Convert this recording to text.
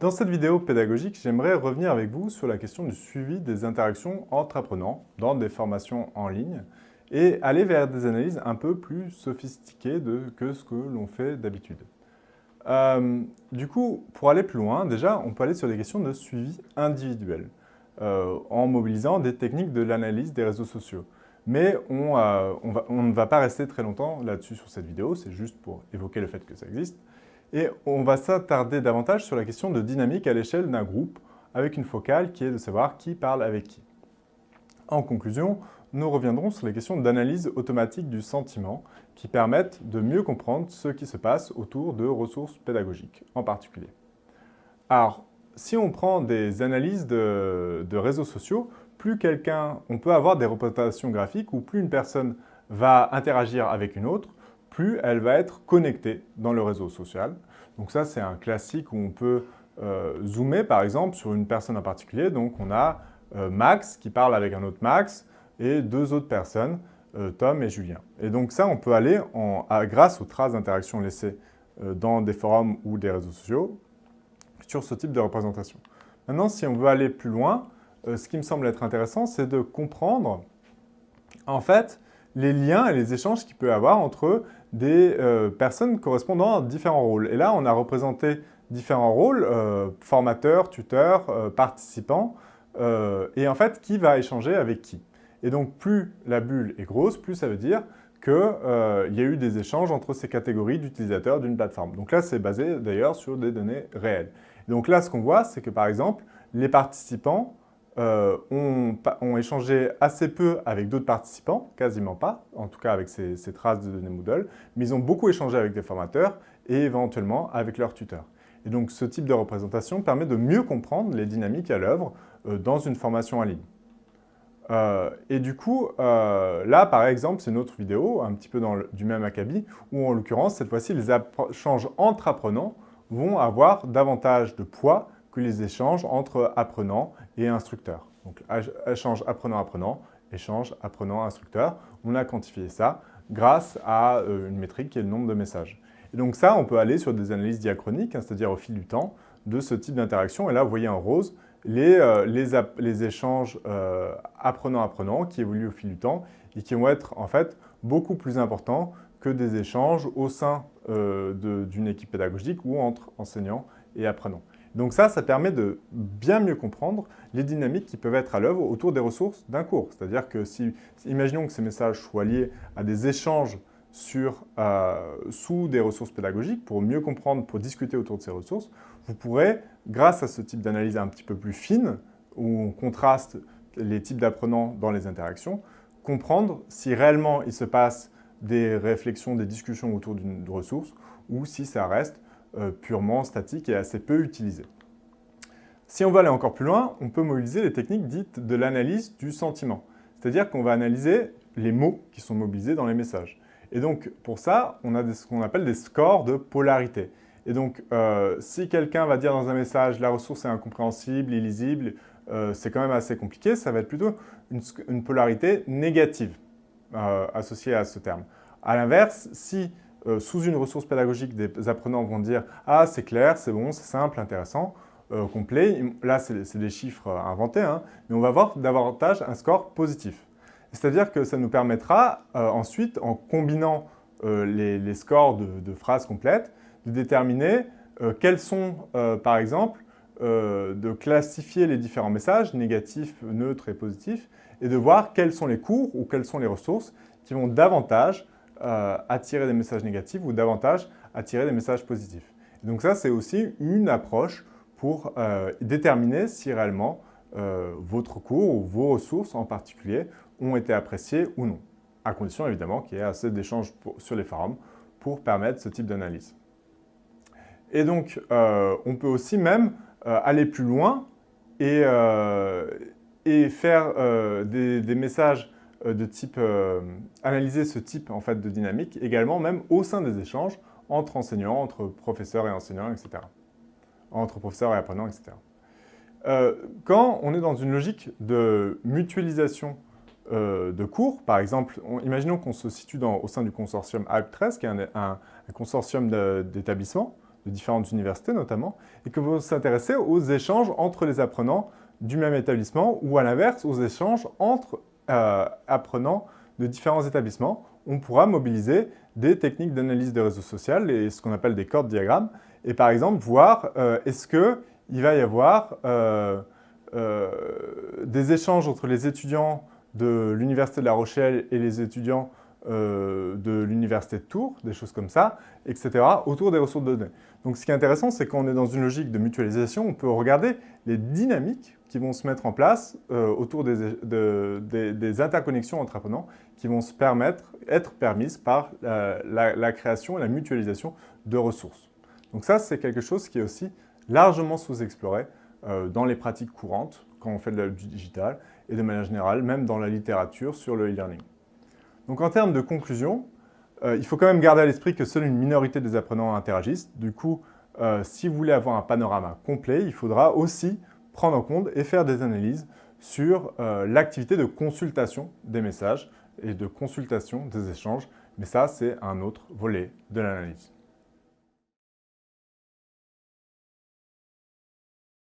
Dans cette vidéo pédagogique, j'aimerais revenir avec vous sur la question du suivi des interactions entre apprenants dans des formations en ligne et aller vers des analyses un peu plus sophistiquées que ce que l'on fait d'habitude. Euh, du coup, pour aller plus loin, déjà, on peut aller sur des questions de suivi individuel euh, en mobilisant des techniques de l'analyse des réseaux sociaux. Mais euh, on, ne va pas rester très longtemps là-dessus sur cette vidéo, c'est juste pour évoquer le fait que ça existe. Et on va s'attarder davantage sur la question de dynamique à l'échelle d'un groupe, avec une focale qui est de savoir qui parle avec qui. En conclusion, nous reviendrons sur les questions d'analyse automatique du sentiment qui permettent de mieux comprendre ce qui se passe autour de ressources pédagogiques en particulier. Alors, si on prend des analyses de, réseaux sociaux, plus quelqu'un, on peut avoir des représentations graphiques où plus une personne va interagir avec une autre, plus elle va être connectée dans le réseau social. Donc ça, c'est un classique où on peut euh, zoomer, par exemple, sur une personne en particulier. Donc on a euh, Max qui parle avec un autre Max et deux autres personnes, euh, Tom et Julien. Et donc ça, on peut aller, grâce aux traces d'interaction laissées dans des forums ou des réseaux sociaux, sur ce type de représentation. Maintenant, si on veut aller plus loin, ce qui me semble être intéressant, c'est de comprendre, en fait, les liens et les échanges qu'il peut y avoir entre des euh, personnes correspondant à différents rôles. Et là, on a représenté différents rôles, euh, formateurs, tuteurs, euh, participants, et en fait, qui va échanger avec qui. Et donc, plus la bulle est grosse, plus ça veut dire qu'il y a eu des échanges entre ces catégories d'utilisateurs d'une plateforme. Donc là, c'est basé d'ailleurs sur des données réelles. donc là, ce qu'on voit, c'est que par exemple, les participants euh, ont, échangé assez peu avec d'autres participants, quasiment pas, en tout cas avec ces, traces de données Moodle, mais ils ont beaucoup échangé avec des formateurs et éventuellement avec leurs tuteurs. Et donc ce type de représentation permet de mieux comprendre les dynamiques à l'œuvre euh, dans une formation en ligne. Euh, et du coup, là par exemple, c'est une autre vidéo, un petit peu dans du même acabit, où en l'occurrence, cette fois-ci, les échanges entre apprenants vont avoir davantage de poids les échanges entre apprenants et instructeurs. Donc échange apprenant-apprenant, échange apprenant-instructeur. On a quantifié ça grâce à euh, une métrique qui est le nombre de messages. Et donc ça, on peut aller sur des analyses diachroniques, hein, c'est-à-dire au fil du temps, de ce type d'interaction. Et là, vous voyez en rose les, euh, échanges euh, apprenant-apprenant qui évoluent au fil du temps et qui vont être en fait beaucoup plus importants que des échanges au sein d'une équipe pédagogique ou entre enseignants et apprenants. Donc ça, ça permet de bien mieux comprendre les dynamiques qui peuvent être à l'œuvre autour des ressources d'un cours. C'est-à-dire que si, imaginons que ces messages soient liés à des échanges sur, euh, sous des ressources pédagogiques, pour mieux comprendre, pour discuter autour de ces ressources, vous pourrez, grâce à ce type d'analyse un petit peu plus fine, où on contraste les types d'apprenants dans les interactions, comprendre si réellement il se passe des réflexions, des discussions autour d'une ressource, ou si ça reste purement statique et assez peu utilisé. Si on veut aller encore plus loin, on peut mobiliser les techniques dites de l'analyse du sentiment. C'est-à-dire qu'on va analyser les mots qui sont mobilisés dans les messages. Et donc, pour ça, on a ce qu'on appelle des scores de polarité. Et donc, euh, si quelqu'un va dire dans un message « la ressource est incompréhensible, illisible euh, c'est quand même assez compliqué », ça va être plutôt une, polarité négative associée à ce terme. A l'inverse, si euh, sous une ressource pédagogique, des apprenants vont dire « Ah, c'est clair, c'est bon, c'est simple, intéressant, euh, complet ». Là, c'est des chiffres euh, inventés, hein, mais on va avoir davantage un score positif. C'est-à-dire que ça nous permettra ensuite, en combinant les, scores de, phrases complètes, de déterminer quels sont, par exemple, de classifier les différents messages, négatifs, neutres et positifs, et de voir quels sont les cours ou quelles sont les ressources qui vont davantage euh, attirer des messages négatifs ou davantage attirer des messages positifs. donc ça, c'est aussi une approche pour euh, déterminer si réellement euh, votre cours ou vos ressources en particulier ont été appréciées ou non, à condition évidemment qu'il y ait assez d'échanges sur les forums pour permettre ce type d'analyse. Et donc, on peut aussi même aller plus loin et, faire des, messages de type, euh, analyser ce type en fait, de dynamique également même au sein des échanges entre enseignants, entre professeurs et enseignants, etc. Entre professeurs et apprenants, etc. Euh, quand on est dans une logique de mutualisation de cours, par exemple, imaginons qu'on se situe au sein du consortium ALP13, qui est un, consortium d'établissements, de différentes universités notamment, et que vous s'intéressez aux échanges entre les apprenants du même établissement ou à l'inverse, aux échanges entre euh, apprenants de différents établissements. On pourra mobiliser des techniques d'analyse de réseau social et ce qu'on appelle des cordes diagrammes et par exemple voir euh, est-ce qu'il va y avoir euh, des échanges entre les étudiants de l'Université de La Rochelle et les étudiants euh, de l'université de Tours, des choses comme ça, etc., autour des ressources de données. Donc ce qui est intéressant, c'est qu'on est dans une logique de mutualisation, on peut regarder les dynamiques qui vont se mettre en place euh, autour des, interconnexions entre apprenants qui vont se permettre, être permises par la, création et la mutualisation de ressources. Donc ça, c'est quelque chose qui est aussi largement sous-exploré euh, dans les pratiques courantes, quand on fait de la, du digital, et de manière générale, même dans la littérature sur le e-learning. Donc en termes de conclusion, euh, il faut quand même garder à l'esprit que seule une minorité des apprenants interagissent. Du coup, euh, si vous voulez avoir un panorama complet, il faudra aussi prendre en compte et faire des analyses sur euh, l'activité de consultation des messages et de consultation des échanges. Mais ça, c'est un autre volet de l'analyse.